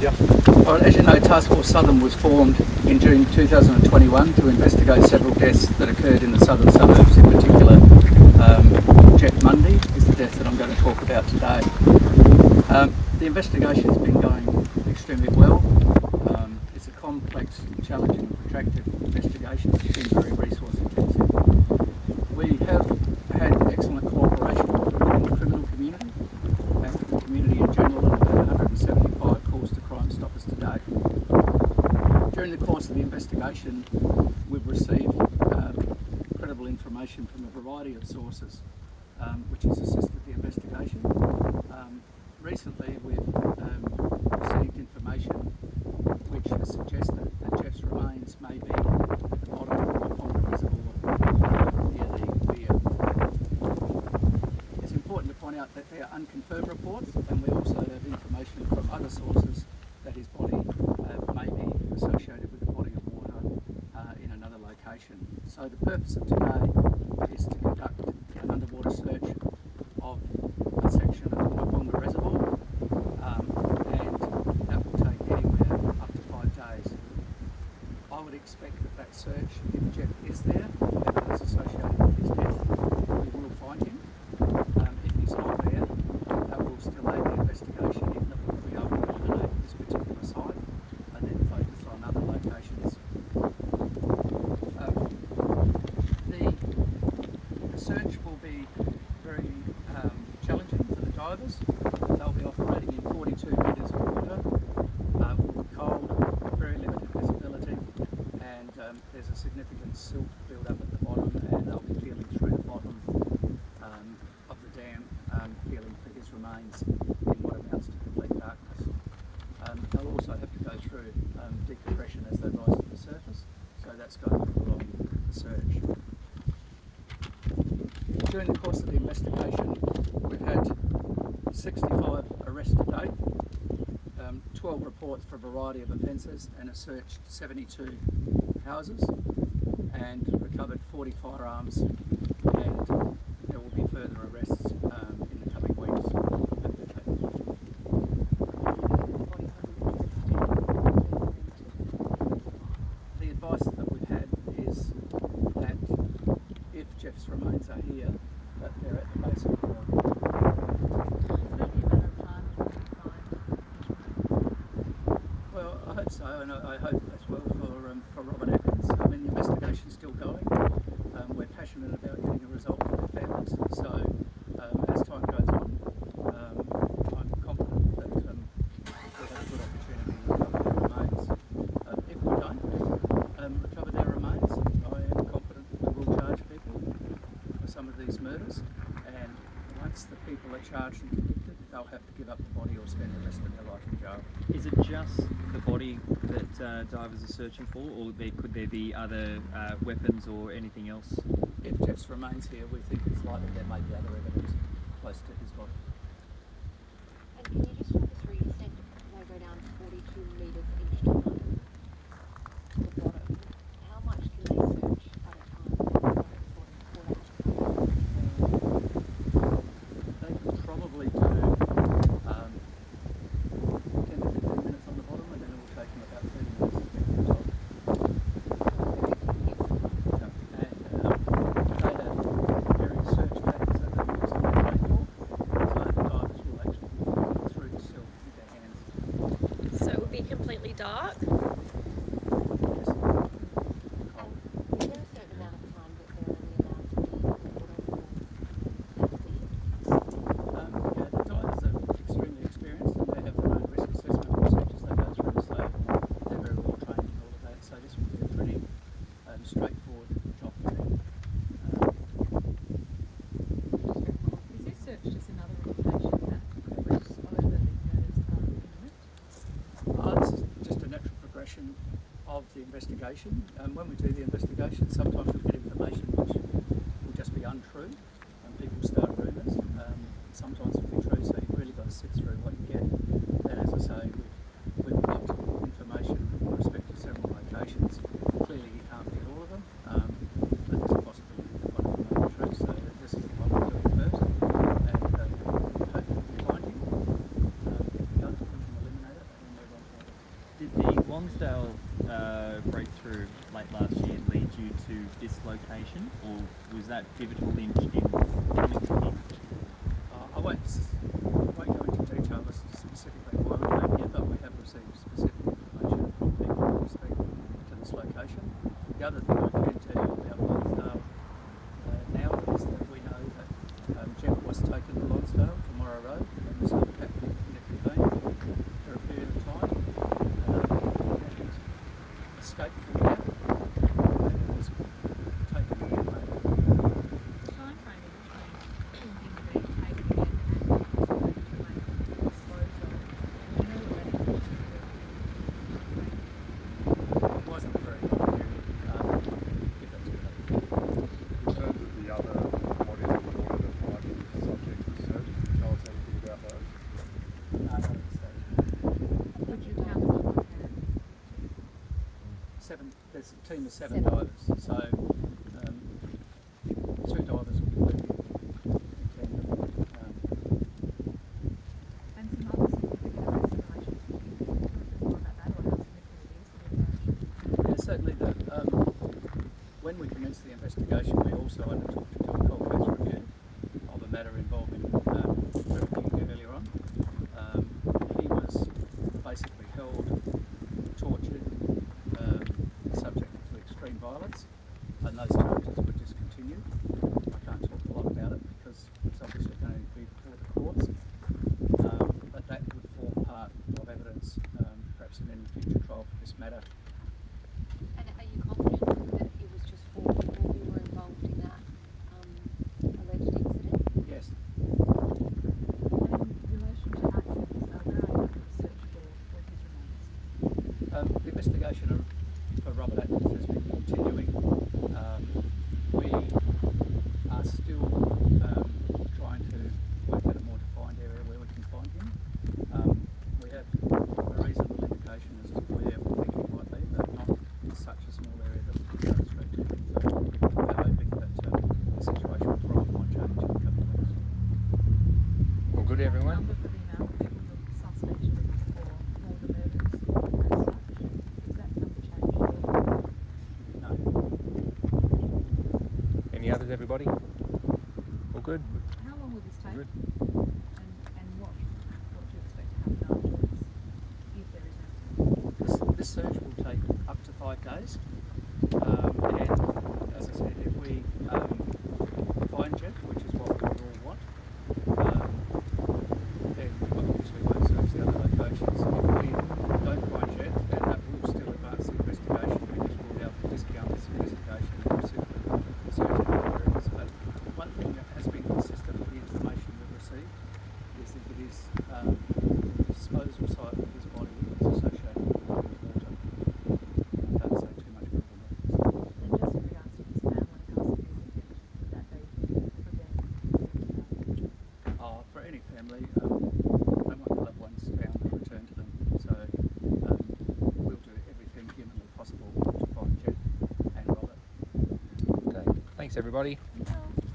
Yeah. Well, as you know, Task Force Southern was formed in June 2021 to investigate several deaths that occurred in the southern suburbs. In particular, um, Jeff Mundy is the death that I'm going to talk about today. Um, the investigation has been going extremely well. Um, it's a complex, challenging, protracted investigation. It's been very resource intensive. We have had excellent cooperation within the criminal community and with the community in general and about 175 calls to Crime Stoppers to date. During the course of the investigation, we've received um, credible information from a variety of sources um, which has assisted the investigation. Um, recently, we've um, received information which has suggested that Jeff's remains may be at the bottom of the Myponga Reservoir near the weir. It's important to point out that they are unconfirmed reports and we also have information from other sources that his body uh, may be associated with a body of water uh, in another location. So the purpose of today is to conduct an underwater search of a section of the Myponga Reservoir um, and that will take anywhere up to five days. I would expect that that search, if Jeff is there, and is associated with his death, we will find him. Um, if he's not there, that will still aid the investigation in that we'll be able to eliminate this particular site and then focus on other locations. Um, search will be very um, challenging for the divers. They'll be operating in 42 metres of water, uh, cold, very limited visibility, and um, there's a significant silt build up at the bottom, and they'll be feeling through the bottom um, of the dam, um, feeling for his remains in what amounts to complete darkness. Um, they'll also have to go through um, decompression as they rise to the surface, so that's going to prolong the search. During the course of the investigation, we've had 65 arrests to date, um, 12 reports for a variety of offences, and have searched 72 houses and recovered 40 firearms, and there will be further arrests um, in the coming weeks. The advice that we've had is that if Jeff's remains are here, that they're at the base of the hill. Well, And I, hope as well for um, for Robert Atkins. I mean, the investigation's still going. Um, we're passionate about getting a result for their families. So, um, as time goes on, um, I'm confident that um, we'll have a good opportunity to recover their remains. Um, if we don't recover their remains, I am confident that we will charge people for some of these murders. And once the people are charged and convicted, they'll have to give up the body or spend the rest of their life. Is it just the body that uh, divers are searching for, or there, could there be other uh, weapons or anything else? If Jeff's remains here, we think it's likely there may be other evidence close to his body. And can you just talk us through, you said they go down 42 metres each time to the bottom. How much can they search at a time before before they have to They could probably do um, 10 to 15 minutes on the bottom and then it will take them about 30 minutes to get to the top. Yeah. And um, they have various search tactics that they use in the rainfall, so the divers will actually be feeling through the silt with their hands. So it would be completely dark. Yes. Cold. Is there a certain amount of time that they're only allowed to be in the water for Um, yeah, the divers are extremely experienced and they have their own risk assessment procedures they go through, so they're very well trained in all of that. So this will be a pretty um, straightforward job for them. Um, Is this search just another indication that the reefs over the murders are uh, this is just a natural progression of the investigation. And when we do the investigation, sometimes we get information which will just be untrue and people start rumours. Um, sometimes it will be true, so you've really got to sift through what you get. And as I say, we've, we've got information with respect to several locations. Clearly you can't get all of them, um, but there's a possibility that one of them may be true, so this is the one we're doing first. And um, hopefully we find him. Um, if we don't, we can eliminate it and move on to Did the Lonsdale uh, breakthrough late last year lead you to this location, or was that pivotal in, in coming to here? Uh, I won't, s- won't go into detail as to specifically why we came here, but we have received specific information from people with respect to this location. The other thing I can tell you about Lonsdale uh, now is that we know that um, Jeff was taken to Lonsdale from Morrow Road and was held captive in a container for a period of time. Um, and escaped from that and was taken to Adelaide. timeframe in between him being taken again and also between disposal. Do you know what that is? It wasn't a very long period, um, if that's correct. In terms of the other bodies of water that might be subject to search, can you tell us anything about those? No, not at this stage. Would you count as a hand? Seven, there's a team of seven, Seven. divers, so um, two divers will be working certainly the, um, when we commenced the investigation, we also undertook to do a cold case review of a matter involving um, Trevor King earlier on. Um, he was basically held, tortured, um, subject to extreme violence, and those charges were discontinued. I can't talk a lot about it because it's obviously going to be before the courts, um, but that would form part of evidence, um, perhaps in any for this matter. And are you confident that it was just four people who were involved in that um, alleged incident? Yes, And in relation to activities, uh, are you with the search for, for his remains? um, the investigation of, for Robert Atkins has been continuing. Um, we are still um, trying to work out a more defined area where we can find him. Um, we have a reasonable indication as to where we think he might be, but not in such a small area that we can go straight to him. So we're hoping that um, the situation with Robert might change in a couple of weeks. Well, good everyone. Number for the amount of people the suspects are looking for, for the murders as such. Is that number changed at all? No. Any others, everybody? All good? How long will this take? Good. And, and what, what do you expect to happen afterwards, if there is anything? This, this search will take up to five days. Um, and as I said, if we um, find Jeff, which is what we all want, um, then we obviously won't search the other locations. If we don't find Jeff, then that will still advance the investigation because we'll be able to discount this investigation and simply search other areas. But one thing that has been consistent with the information we've received is that it is um, disposal site of his body is associated with water. I don't say too much more than that. And just in regards to his family, how significant would that be for them? Uh, for any family, um, they want their loved ones found and returned to them. So um, we'll do everything humanly possible to find Jeff and Robert. Okay. Thanks, everybody.